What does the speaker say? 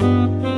Música